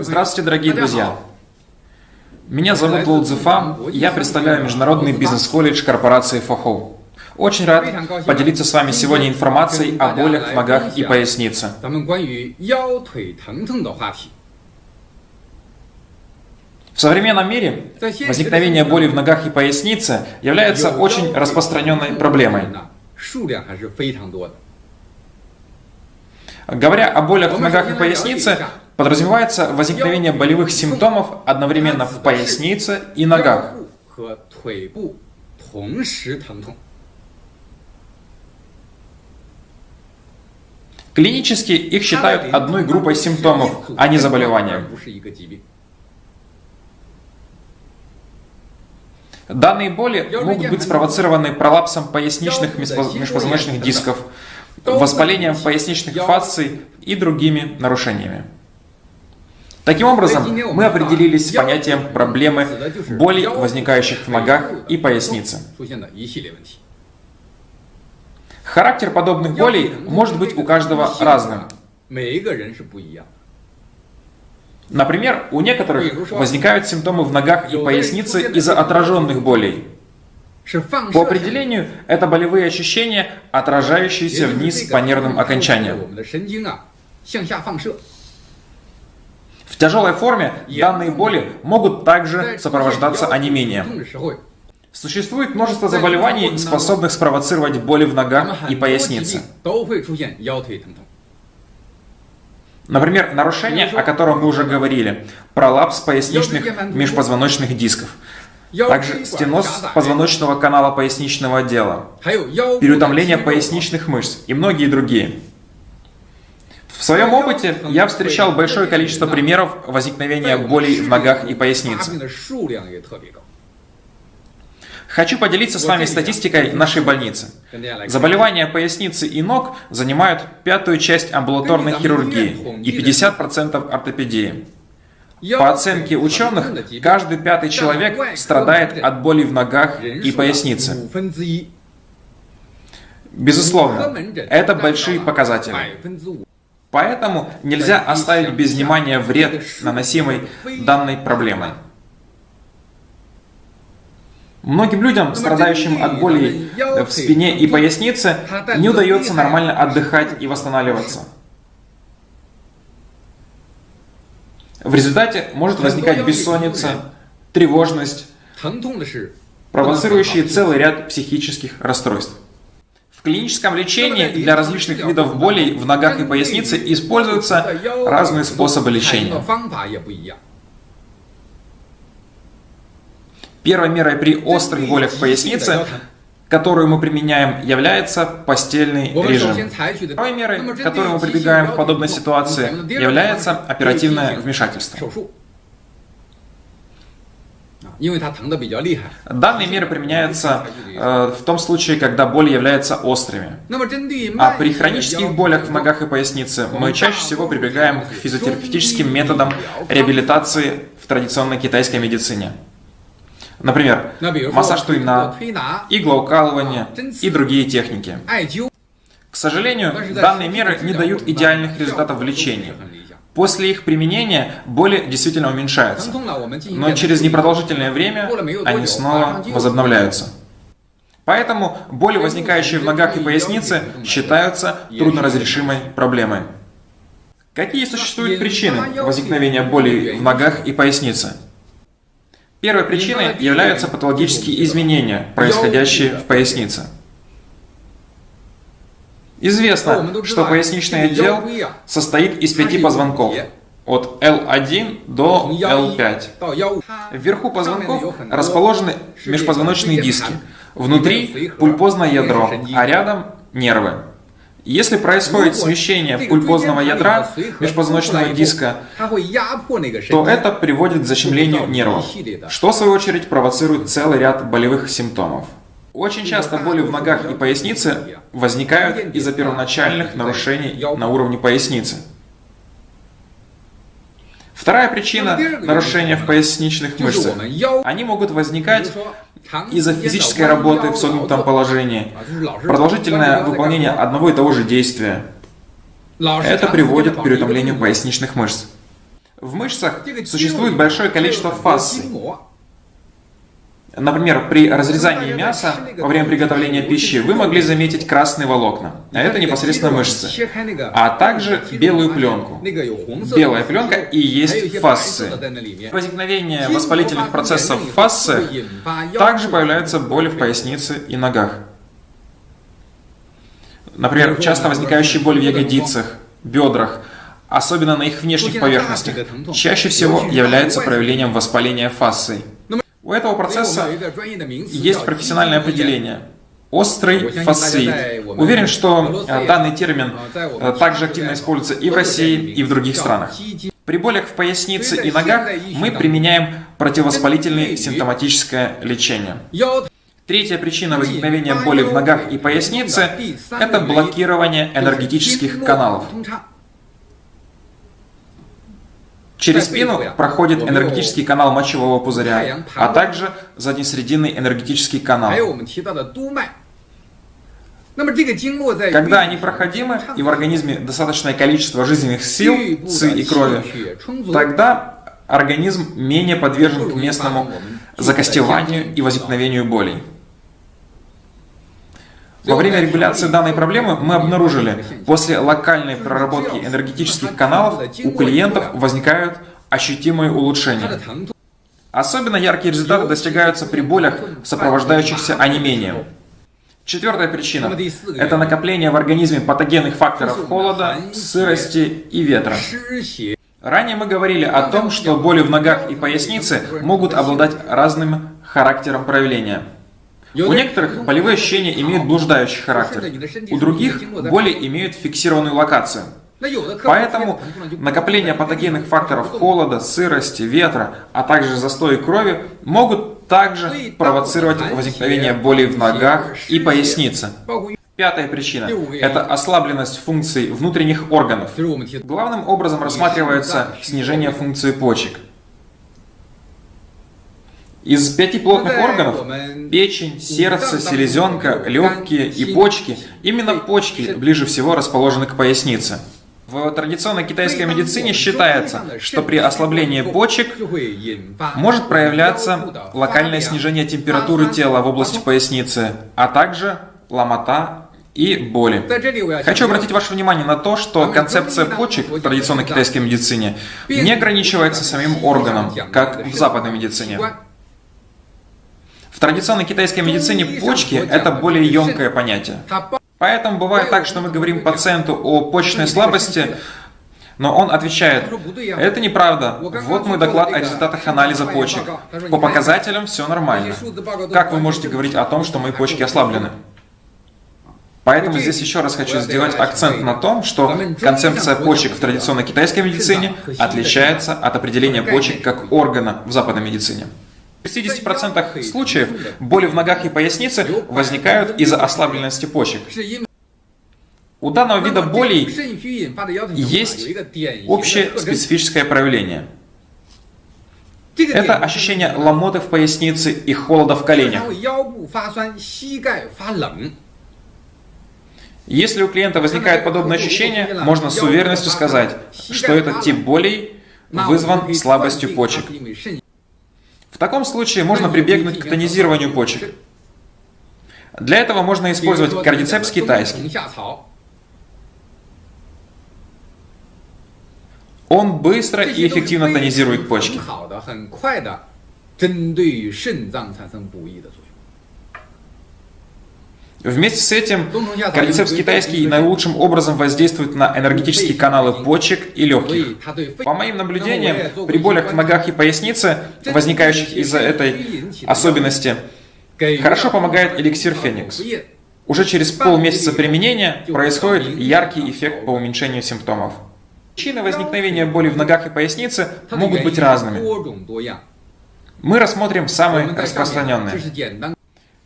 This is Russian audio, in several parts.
Здравствуйте, дорогие друзья! Меня зовут Лоу Цзефа, я представляю Международный бизнес-колледж корпорации Фохоу. Очень рад поделиться с вами сегодня информацией о болях в ногах и пояснице. В современном мире возникновение боли в ногах и пояснице является очень распространенной проблемой. Говоря о болях в ногах и пояснице, подразумевается возникновение болевых симптомов одновременно в пояснице и ногах. Клинически их считают одной группой симптомов, а не заболеванием. Данные боли могут быть спровоцированы пролапсом поясничных межпозвоночных дисков, воспалением поясничных фасций и другими нарушениями. Таким образом, мы определились с понятием проблемы боли, возникающих в ногах и пояснице. Характер подобных болей может быть у каждого разным. Например, у некоторых возникают симптомы в ногах и пояснице из-за отраженных болей. По определению, это болевые ощущения, отражающиеся вниз по нервным окончаниям. В тяжелой форме данные боли могут также сопровождаться онемением. Существует множество заболеваний, способных спровоцировать боли в ногах и пояснице. Например, нарушение, о котором мы уже говорили, пролапс поясничных межпозвоночных дисков – также стеноз позвоночного канала поясничного отдела, переутомление поясничных мышц и многие другие. В своем опыте я встречал большое количество примеров возникновения болей в ногах и пояснице. Хочу поделиться с вами статистикой нашей больницы. Заболевания поясницы и ног занимают пятую часть амбулаторной хирургии и 50% ортопедии. По оценке ученых, каждый пятый человек страдает от боли в ногах и пояснице. Безусловно, это большие показатели. Поэтому нельзя оставить без внимания вред, наносимый данной проблемой. Многим людям, страдающим от боли в спине и пояснице, не удается нормально отдыхать и восстанавливаться. В результате может возникать бессонница, тревожность, провоцирующие целый ряд психических расстройств. В клиническом лечении для различных видов болей в ногах и пояснице используются разные способы лечения. Первой мерой при острых болях в пояснице которую мы применяем, является постельный режим. Второй мерой, которую мы прибегаем в подобной ситуации, является оперативное вмешательство. Данные меры применяются э, в том случае, когда боли являются острыми. А при хронических болях в ногах и пояснице мы чаще всего прибегаем к физиотерапевтическим методам реабилитации в традиционной китайской медицине. Например, массаж туйна, иглоукалывание и другие техники. К сожалению, данные меры не дают идеальных результатов в лечении. После их применения боли действительно уменьшаются, но через непродолжительное время они снова возобновляются. Поэтому боли, возникающие в ногах и пояснице, считаются трудноразрешимой проблемой. Какие существуют причины возникновения болей в ногах и пояснице? Первой причиной являются патологические изменения, происходящие в пояснице. Известно, что поясничный отдел состоит из пяти позвонков, от L1 до L5. Вверху позвонков расположены межпозвоночные диски, внутри пульпозное ядро, а рядом нервы. Если происходит смещение пульпозного ядра межпозвоночного диска, то это приводит к защемлению нервов, что в свою очередь провоцирует целый ряд болевых симптомов. Очень часто боли в ногах и пояснице возникают из-за первоначальных нарушений на уровне поясницы. Вторая причина нарушения в поясничных мышцах. Они могут возникать из-за физической работы в согнутом положении, продолжительное выполнение одного и того же действия. Это приводит к переутомлению поясничных мышц. В мышцах существует большое количество фасций. Например, при разрезании мяса во время приготовления пищи вы могли заметить красные волокна, а это непосредственно мышцы, а также белую пленку. Белая пленка и есть фасции. Возникновение воспалительных процессов в фасциях также появляются боли в пояснице и ногах. Например, часто возникающие боли в ягодицах, бедрах, особенно на их внешних поверхностях, чаще всего является проявлением воспаления фасций. У этого процесса есть профессиональное определение. Острый фасциит. Уверен, что э, данный термин э, также активно используется и в России, и в других странах. При болях в пояснице и ногах мы применяем противовоспалительное симптоматическое лечение. Третья причина возникновения боли в ногах и пояснице – это блокирование энергетических каналов. Через спину проходит энергетический канал мочевого пузыря, а также заднесрединный энергетический канал. Когда они проходимы и в организме достаточное количество жизненных сил, ци и крови, тогда организм менее подвержен к местному закостеванию и возникновению болей. Во время регуляции данной проблемы мы обнаружили, после локальной проработки энергетических каналов у клиентов возникают ощутимые улучшения. Особенно яркие результаты достигаются при болях, сопровождающихся онемением. Четвертая причина – это накопление в организме патогенных факторов холода, сырости и ветра. Ранее мы говорили о том, что боли в ногах и пояснице могут обладать разным характером проявления – у некоторых болевые ощущения имеют блуждающий характер, у других боли имеют фиксированную локацию. Поэтому накопление патогенных факторов холода, сырости, ветра, а также застоя крови могут также провоцировать возникновение болей в ногах и пояснице. Пятая причина – это ослабленность функций внутренних органов. Главным образом рассматривается снижение функции почек. Из пяти плотных органов – печень, сердце, селезенка, легкие и почки – именно почки ближе всего расположены к пояснице. В традиционной китайской медицине считается, что при ослаблении почек может проявляться локальное снижение температуры тела в области поясницы, а также ломота и боли. Хочу обратить ваше внимание на то, что концепция почек в традиционной китайской медицине не ограничивается самим органом, как в западной медицине. В традиционной китайской медицине почки – это более емкое понятие. Поэтому бывает так, что мы говорим пациенту о почечной слабости, но он отвечает, это неправда, вот мой доклад о результатах анализа почек. По показателям все нормально. Как вы можете говорить о том, что мои почки ослаблены? Поэтому здесь еще раз хочу сделать акцент на том, что концепция почек в традиционной китайской медицине отличается от определения почек как органа в западной медицине. В 60% случаев боли в ногах и пояснице возникают из-за ослабленности почек. У данного вида болей есть общее специфическое проявление. Это ощущение ломоты в пояснице и холода в коленях. Если у клиента возникает подобное ощущение, можно с уверенностью сказать, что этот тип болей вызван слабостью почек. В таком случае можно прибегнуть к тонизированию почек. Для этого можно использовать кардицепс китайский. Он быстро и эффективно тонизирует почки. Вместе с этим кардицепс китайский наилучшим образом воздействует на энергетические каналы почек и легких. По моим наблюдениям, при болях в ногах и пояснице, возникающих из-за этой особенности, хорошо помогает эликсир Феникс. Уже через полмесяца применения происходит яркий эффект по уменьшению симптомов. Причины возникновения боли в ногах и пояснице могут быть разными. Мы рассмотрим самые распространенные.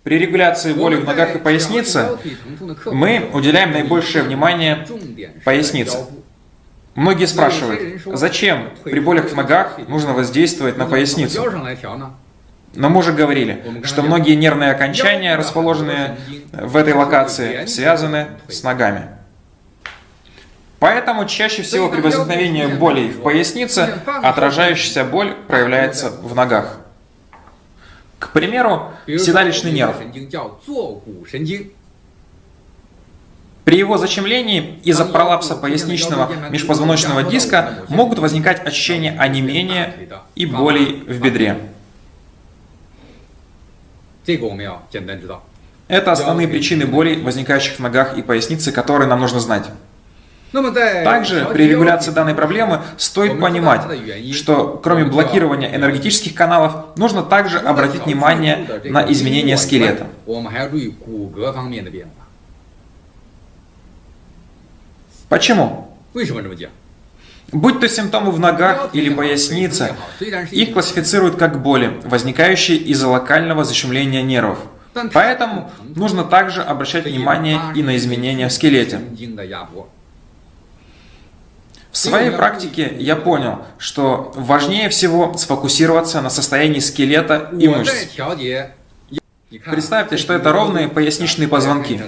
При регуляции боли в ногах и пояснице мы уделяем наибольшее внимание пояснице. Многие спрашивают, зачем при болях в ногах нужно воздействовать на поясницу? Но мы уже говорили, что многие нервные окончания, расположенные в этой локации, связаны с ногами. Поэтому чаще всего при возникновении болей в пояснице отражающаяся боль проявляется в ногах. К примеру, седалищный нерв. При его зачемлении из-за пролапса поясничного межпозвоночного диска могут возникать ощущения онемения и болей в бедре. Это основные причины болей, возникающих в ногах и пояснице, которые нам нужно знать. Также при регуляции данной проблемы стоит понимать, что кроме блокирования энергетических каналов, нужно также обратить внимание на изменения скелета. Почему? Будь то симптомы в ногах или пояснице, их классифицируют как боли, возникающие из-за локального защемления нервов. Поэтому нужно также обращать внимание и на изменения в скелете. В своей практике я понял, что важнее всего сфокусироваться на состоянии скелета и мышц. Представьте, что это ровные поясничные позвонки.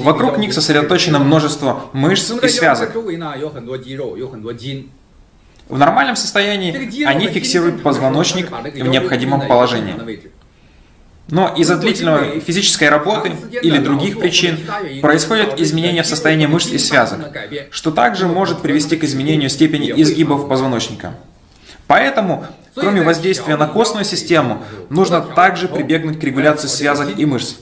Вокруг них сосредоточено множество мышц и связок. В нормальном состоянии они фиксируют позвоночник в необходимом положении. Но из-за длительной физической работы или других причин происходят изменения в состоянии мышц и связок, что также может привести к изменению степени изгибов позвоночника. Поэтому, кроме воздействия на костную систему, нужно также прибегнуть к регуляции связок и мышц.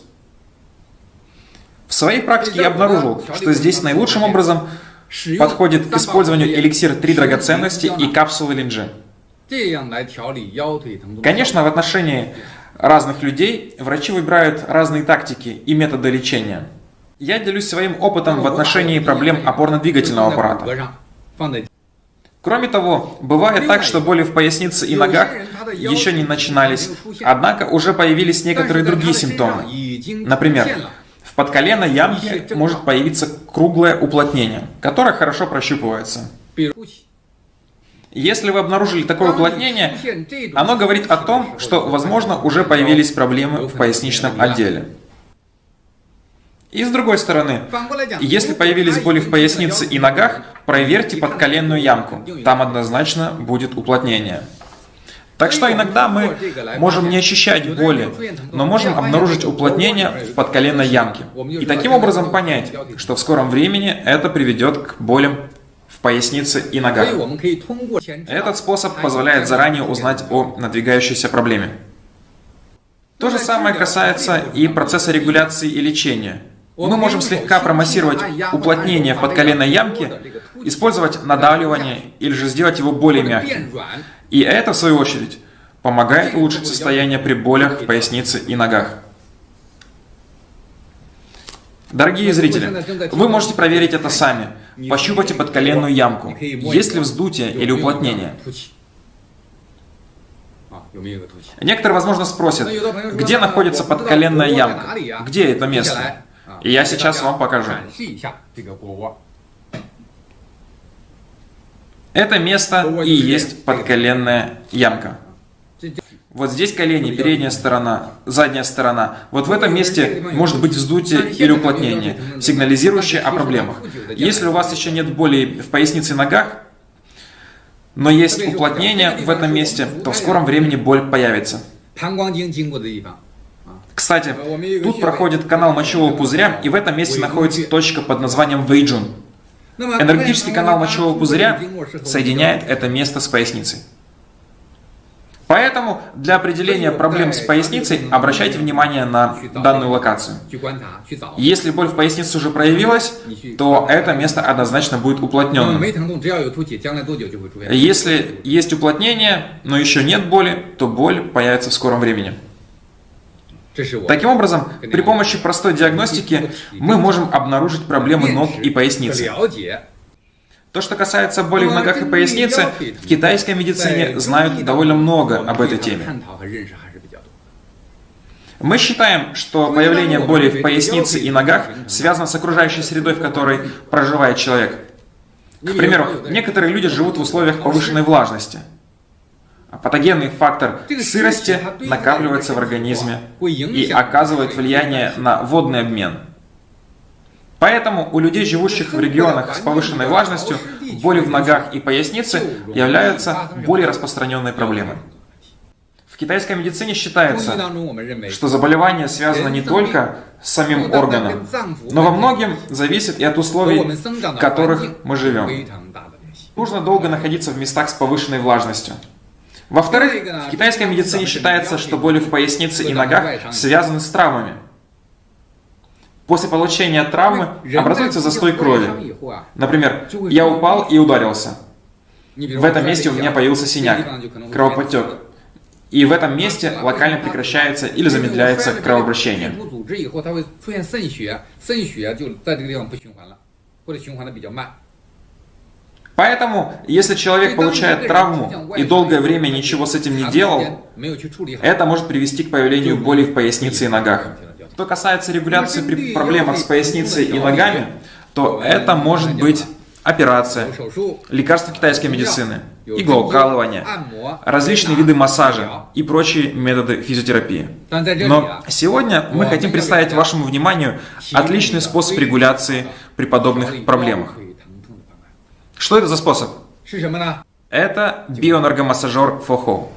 В своей практике я обнаружил, что здесь наилучшим образом подходит к использованию эликсир 3 драгоценности и капсулы линджи. Конечно, в отношении разных людей врачи выбирают разные тактики и методы лечения. Я делюсь своим опытом в отношении проблем опорно-двигательного аппарата. Кроме того, бывает так, что боли в пояснице и ногах еще не начинались, однако уже появились некоторые другие симптомы. Например, в подколенной ямке может появиться круглое уплотнение, которое хорошо прощупывается. Если вы обнаружили такое уплотнение, оно говорит о том, что, возможно, уже появились проблемы в поясничном отделе. И с другой стороны, если появились боли в пояснице и ногах, проверьте подколенную ямку. Там однозначно будет уплотнение. Так что иногда мы можем не ощущать боли, но можем обнаружить уплотнение в подколенной ямке. И таким образом понять, что в скором времени это приведет к болям пояснице и ногах. Этот способ позволяет заранее узнать о надвигающейся проблеме. То же самое касается и процесса регуляции и лечения. Мы можем слегка промассировать уплотнение в подколенной ямке, использовать надавливание или же сделать его более мягким. И это, в свою очередь, помогает улучшить состояние при болях в пояснице и ногах. Дорогие зрители, вы можете проверить это сами. Пощупайте подколенную ямку. Есть ли вздутие или уплотнение? Некоторые, возможно, спросят, где находится подколенная ямка? Где это место? И я сейчас вам покажу. Это место и есть подколенная ямка. Вот здесь колени, передняя сторона, задняя сторона. Вот в этом месте может быть вздутие или уплотнение, сигнализирующее о проблемах. Если у вас еще нет боли в пояснице и ногах, но есть уплотнение в этом месте, то в скором времени боль появится. Кстати, тут проходит канал мочевого пузыря, и в этом месте находится точка под названием Вейджун. Энергетический канал мочевого пузыря соединяет это место с поясницей. Поэтому для определения проблем с поясницей обращайте внимание на данную локацию. Если боль в пояснице уже проявилась, то это место однозначно будет уплотненным. Если есть уплотнение, но еще нет боли, то боль появится в скором времени. Таким образом, при помощи простой диагностики мы можем обнаружить проблемы ног и поясницы. То, что касается боли в ногах и пояснице, в китайской медицине знают довольно много об этой теме. Мы считаем, что появление боли в пояснице и ногах связано с окружающей средой, в которой проживает человек. К примеру, некоторые люди живут в условиях повышенной влажности – а патогенный фактор сырости накапливается в организме и оказывает влияние на водный обмен. Поэтому у людей, живущих в регионах с повышенной влажностью, боли в ногах и пояснице являются более распространенной проблемой. В китайской медицине считается, что заболевание связано не только с самим органом, но во многом зависит и от условий, в которых мы живем. Нужно долго находиться в местах с повышенной влажностью. Во-вторых, в китайской медицине считается, что боли в пояснице и ногах связаны с травмами. После получения травмы образуется застой крови. Например, я упал и ударился. В этом месте у меня появился синяк, кровоподтек. И в этом месте локально прекращается или замедляется кровообращение. Поэтому, если человек получает травму и долгое время ничего с этим не делал, это может привести к появлению боли в пояснице и ногах. Что касается регуляции при проблемах с поясницей и ногами, то это может быть операция, лекарства китайской медицины, иглоукалывание, различные виды массажа и прочие методы физиотерапии. Но сегодня мы хотим представить вашему вниманию отличный способ регуляции при подобных проблемах. Что это за способ? Это биоэнергомассажер Фохо.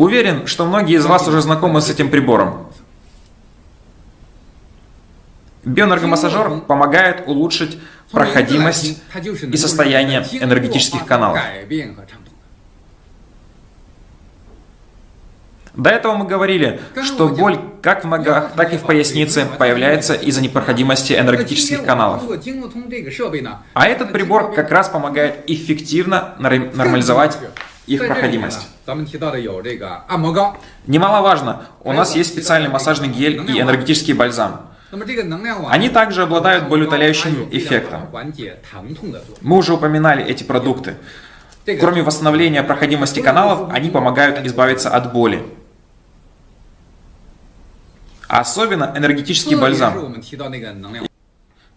Уверен, что многие из вас уже знакомы с этим прибором. Биоэнергомассажер помогает улучшить проходимость и состояние энергетических каналов. До этого мы говорили, что боль как в ногах, так и в пояснице появляется из-за непроходимости энергетических каналов. А этот прибор как раз помогает эффективно нормализовать их проходимость. Немаловажно, у нас есть специальный массажный гель и энергетический бальзам. Они также обладают болеутоляющим эффектом. Мы уже упоминали эти продукты. Кроме восстановления проходимости каналов, они помогают избавиться от боли. Особенно энергетический бальзам.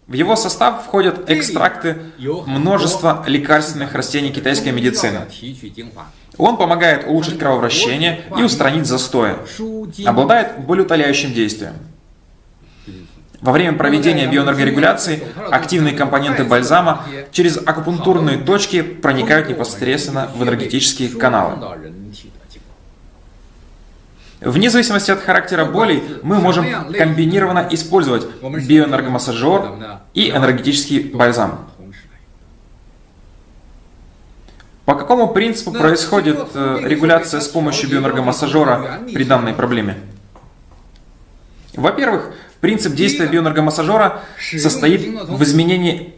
В его состав входят экстракты множества лекарственных растений китайской медицины. Он помогает улучшить кровообращение и устранить застои. Обладает болеутоляющим действием. Во время проведения биоэнергорегуляции активные компоненты бальзама через акупунктурные точки проникают непосредственно в энергетические каналы. Вне зависимости от характера болей, мы можем комбинированно использовать биоэнергомассажер и энергетический бальзам. По какому принципу происходит э, регуляция с помощью биоэнергомассажера при данной проблеме? Во-первых, принцип действия биоэнергомассажера состоит в изменении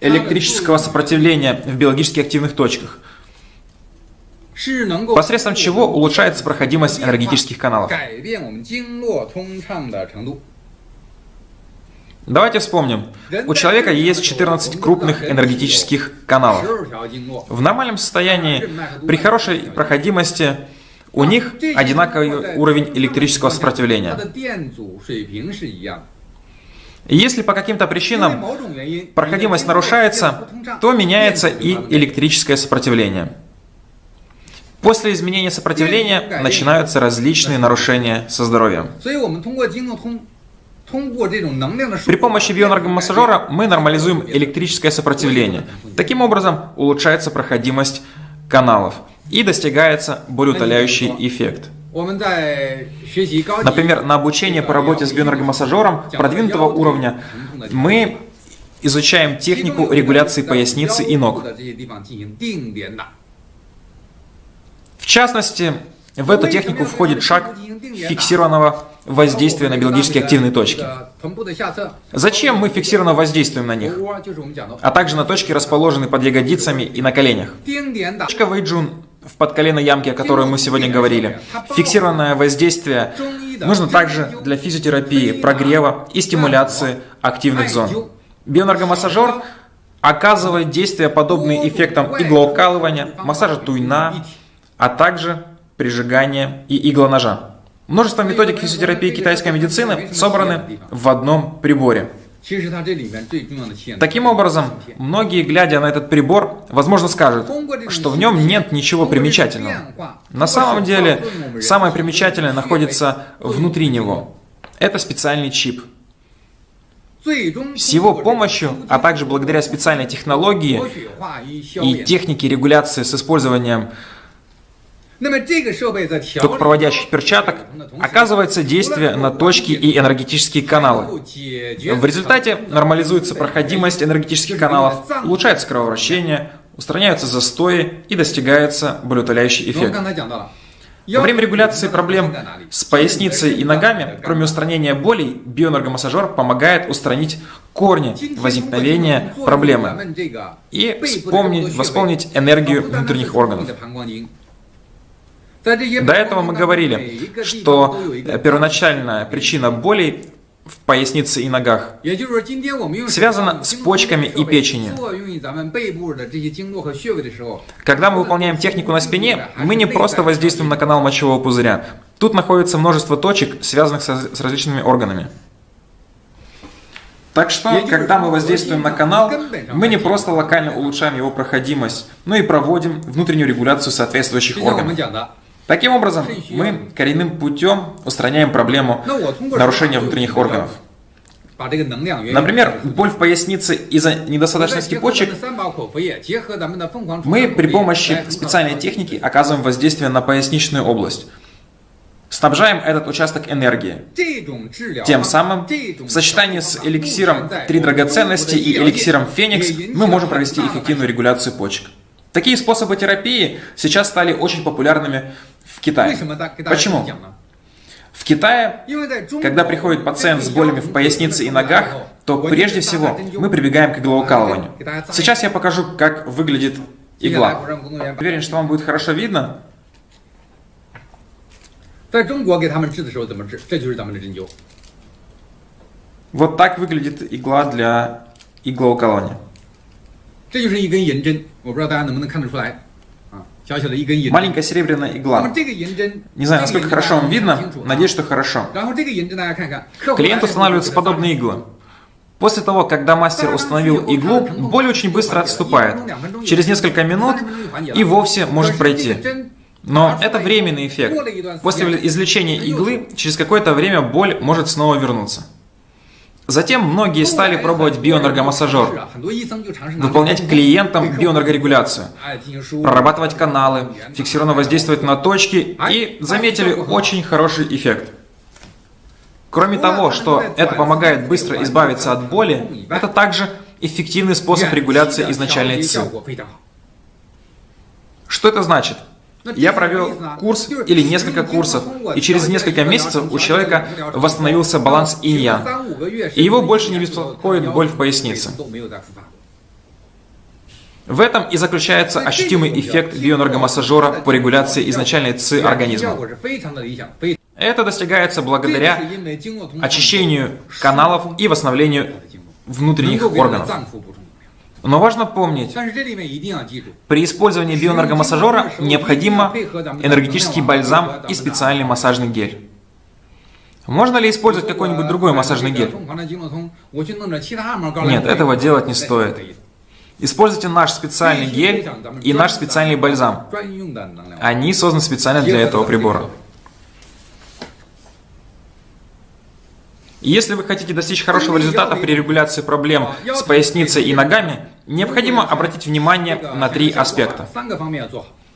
электрического сопротивления в биологически активных точках – посредством чего улучшается проходимость энергетических каналов. Давайте вспомним. У человека есть 14 крупных энергетических каналов. В нормальном состоянии, при хорошей проходимости, у них одинаковый уровень электрического сопротивления. Если по каким-то причинам проходимость нарушается, то меняется и электрическое сопротивление. После изменения сопротивления начинаются различные нарушения со здоровьем. При помощи биоэнергомассажера мы нормализуем электрическое сопротивление. Таким образом улучшается проходимость каналов и достигается болеутоляющий эффект. Например, на обучение по работе с биоэнергомассажером продвинутого уровня мы изучаем технику регуляции поясницы и ног. В частности, в эту технику входит шаг фиксированного воздействия на биологически активные точки. Зачем мы фиксированно воздействуем на них? А также на точки, расположенные под ягодицами и на коленях. Точка Вэйджун в подколенной ямке, о которой мы сегодня говорили. Фиксированное воздействие нужно также для физиотерапии, прогрева и стимуляции активных зон. Биоэнергомассажер оказывает действия, подобные эффектам иглоукалывания, массажа туйна, а также прижигание и иглоножа. Множество методик физиотерапии китайской медицины собраны в одном приборе. Таким образом, многие, глядя на этот прибор, возможно скажут, что в нем нет ничего примечательного. На самом деле, самое примечательное находится внутри него. Это специальный чип. С его помощью, а также благодаря специальной технологии и технике регуляции с использованием токопроводящих перчаток оказывается действие на точки и энергетические каналы. В результате нормализуется проходимость энергетических каналов, улучшается кровообращение, устраняются застои и достигается болеутоляющий эффект. Во время регуляции проблем с поясницей и ногами, кроме устранения болей, биоэнергомассажер помогает устранить корни возникновения проблемы и вспомнить, восполнить энергию внутренних органов. До этого мы говорили, что первоначальная причина болей в пояснице и ногах связана с почками и печенью. Когда мы выполняем технику на спине, мы не просто воздействуем на канал мочевого пузыря. Тут находится множество точек, связанных с различными органами. Так что, когда мы воздействуем на канал, мы не просто локально улучшаем его проходимость, но и проводим внутреннюю регуляцию соответствующих органов. Таким образом, мы коренным путем устраняем проблему нарушения внутренних органов. Например, боль в пояснице из-за недостаточности почек. Мы при помощи специальной техники оказываем воздействие на поясничную область. Снабжаем этот участок энергией. Тем самым, в сочетании с эликсиром «Три драгоценности» и эликсиром «Феникс» мы можем провести эффективную регуляцию почек. Такие способы терапии сейчас стали очень популярными в Китае. Почему? В Китае, когда приходит пациент с болями в пояснице и ногах, то прежде всего мы прибегаем к иглоукалыванию. Сейчас я покажу, как выглядит игла. Уверен, что вам будет хорошо видно. Вот так выглядит игла для иглоукалывания. 这就是一根银针，我不知道大家能不能看得出来。Маленькая серебряная игла. Не знаю, насколько хорошо вам видно, надеюсь, что хорошо. Клиент устанавливаются подобные иглы. После того, когда мастер установил иглу, боль очень быстро отступает. Через несколько минут и вовсе может пройти. Но это временный эффект. После извлечения иглы, через какое-то время боль может снова вернуться. Затем многие стали пробовать биоэнергомассажер, выполнять клиентам биоэнергорегуляцию, прорабатывать каналы, фиксированно воздействовать на точки и заметили очень хороший эффект. Кроме того, что это помогает быстро избавиться от боли, это также эффективный способ регуляции изначальной ЦИ. Что это значит? Я провел курс или несколько курсов, и через несколько месяцев у человека восстановился баланс инь и его больше не беспокоит боль в пояснице. В этом и заключается ощутимый эффект биоэнергомассажера по регуляции изначальной ЦИ организма. Это достигается благодаря очищению каналов и восстановлению внутренних органов. Но важно помнить, при использовании биоэнергомассажера необходимо энергетический бальзам и специальный массажный гель. Можно ли использовать какой-нибудь другой массажный гель? Нет, этого делать не стоит. Используйте наш специальный гель и наш специальный бальзам. Они созданы специально для этого прибора. Если вы хотите достичь хорошего результата при регуляции проблем с поясницей и ногами, необходимо обратить внимание на три аспекта.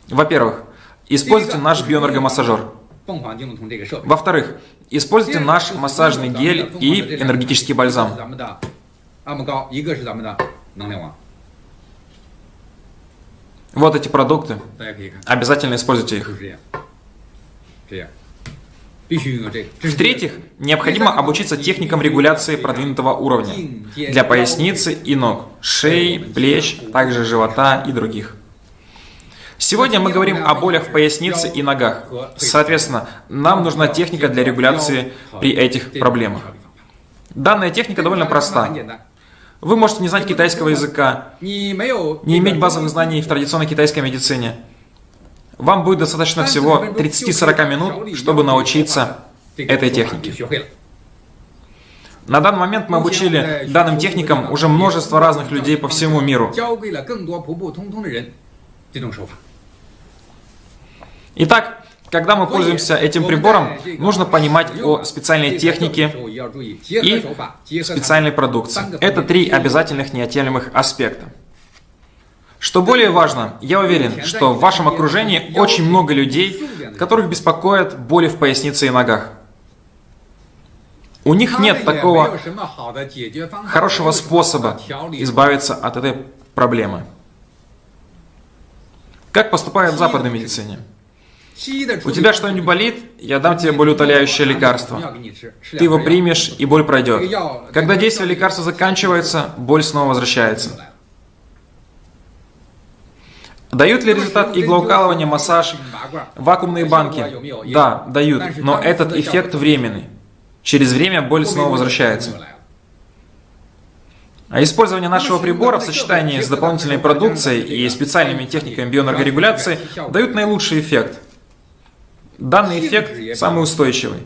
Во-первых, используйте наш биоэнергомассажер. Во-вторых, используйте наш массажный гель и энергетический бальзам. Вот эти продукты. Обязательно используйте их. В-третьих, необходимо обучиться техникам регуляции продвинутого уровня для поясницы и ног, шеи, плеч, также живота и других. Сегодня мы говорим о болях в пояснице и ногах. Соответственно, нам нужна техника для регуляции при этих проблемах. Данная техника довольно проста. Вы можете не знать китайского языка, не иметь базовых знаний в традиционной китайской медицине, вам будет достаточно всего 30-40 минут, чтобы научиться этой технике. На данный момент мы обучили данным техникам уже множество разных людей по всему миру. Итак, Когда мы пользуемся этим прибором, нужно понимать о специальной технике и специальной продукции. Это три обязательных неотъемлемых аспекта. Что более важно, я уверен, что в вашем окружении очень много людей, которых беспокоят боли в пояснице и ногах. У них нет такого хорошего способа избавиться от этой проблемы. Как поступают в западной медицине? У тебя что-нибудь болит? Я дам тебе болеутоляющее лекарство. Ты его примешь, и боль пройдет. Когда действие лекарства заканчивается, боль снова возвращается. Дают ли результат иглоукалывания, массаж, вакуумные банки? Да, дают, но этот эффект временный. Через время боль снова возвращается. А использование нашего прибора в сочетании с дополнительной продукцией и специальными техниками бионаргорегуляции дают наилучший эффект. Данный эффект самый устойчивый.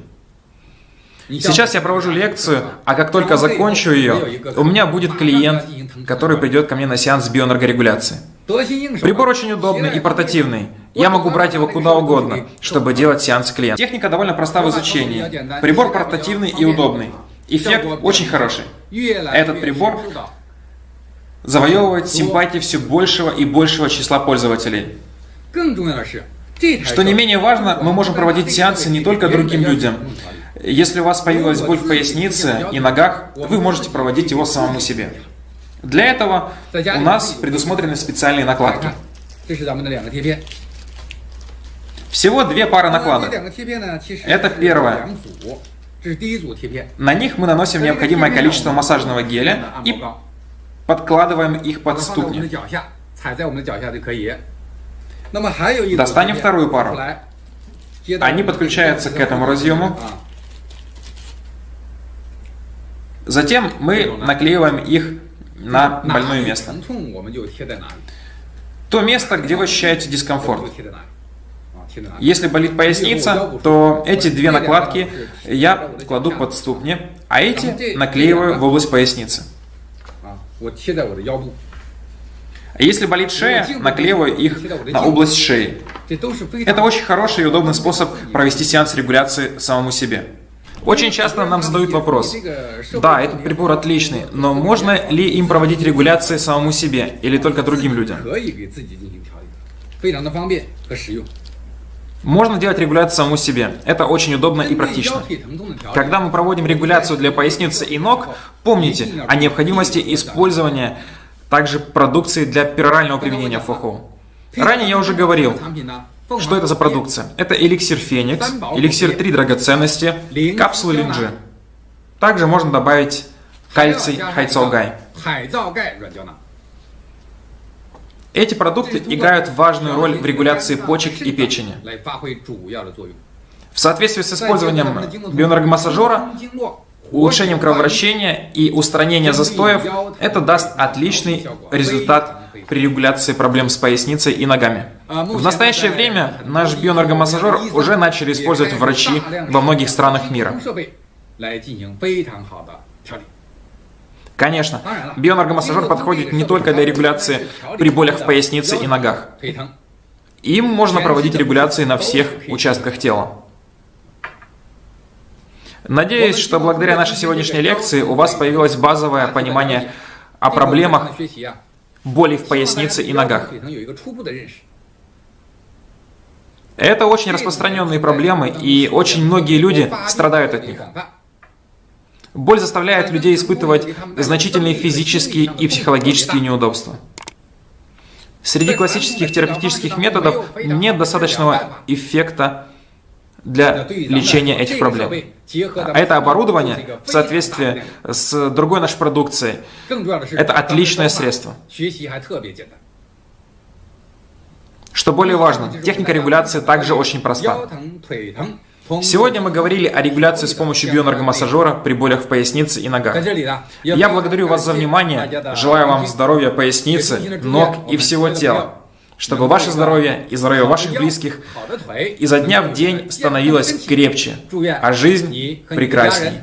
Сейчас я провожу лекцию, а как только закончу ее, у меня будет клиент, который придет ко мне на сеанс бионаргорегуляции. Прибор очень удобный и портативный. Я могу брать его куда угодно, чтобы делать сеанс клиента. Техника довольно проста в изучении. Прибор портативный и удобный. Эффект очень хороший. Этот прибор завоевывает симпатии все большего и большего числа пользователей. Что не менее важно, мы можем проводить сеансы не только другим людям. Если у вас появилась боль в пояснице и ногах, вы можете проводить его самому себе. Для этого у нас предусмотрены специальные накладки. Всего две пары накладок. Это первое. На них мы наносим необходимое количество массажного геля и подкладываем их под ступни. Достанем вторую пару. Они подключаются к этому разъему. Затем мы наклеиваем их на больное место. То место, где вы ощущаете дискомфорт. Если болит поясница, то эти две накладки я кладу под ступни, а эти наклеиваю в область поясницы. А если болит шея, наклеиваю их на область шеи. Это очень хороший и удобный способ провести сеанс регуляции самому себе. Очень часто нам задают вопрос, да, этот прибор отличный, но можно ли им проводить регуляции самому себе или только другим людям? Можно делать регуляцию самому себе. Это очень удобно и практично. Когда мы проводим регуляцию для поясницы и ног, помните о необходимости использования также продукции для перорального применения ФОХО. Ранее я уже говорил, что это за продукция? Это эликсир Феникс, эликсир 3 драгоценности, капсулы Линджи. Также можно добавить кальций Хайцаогай. Эти продукты играют важную роль в регуляции почек и печени. В соответствии с использованием бионаргомассажера, улучшением кровообращения и устранения застоев, это даст отличный результат при регуляции проблем с поясницей и ногами. В настоящее время наш бионаргомассажер уже начали использовать врачи во многих странах мира. Конечно, бионаргомассажер подходит не только для регуляции при болях в пояснице и ногах. Им можно проводить регуляции на всех участках тела. Надеюсь, что благодаря нашей сегодняшней лекции у вас появилось базовое понимание о проблемах боли в пояснице и ногах. Это очень распространенные проблемы, и очень многие люди страдают от них. Боль заставляет людей испытывать значительные физические и психологические неудобства. Среди классических терапевтических методов нет достаточного эффекта для лечения этих проблем. А это оборудование в соответствии с другой нашей продукцией. Это отличное средство. Что более важно, техника регуляции также очень проста. Сегодня мы говорили о регуляции с помощью бионаргомассажера при болях в пояснице и ногах. Я благодарю вас за внимание, желаю вам здоровья поясницы, ног и всего тела, чтобы ваше здоровье и здоровье ваших близких изо дня в день становилось крепче, а жизнь прекрасней.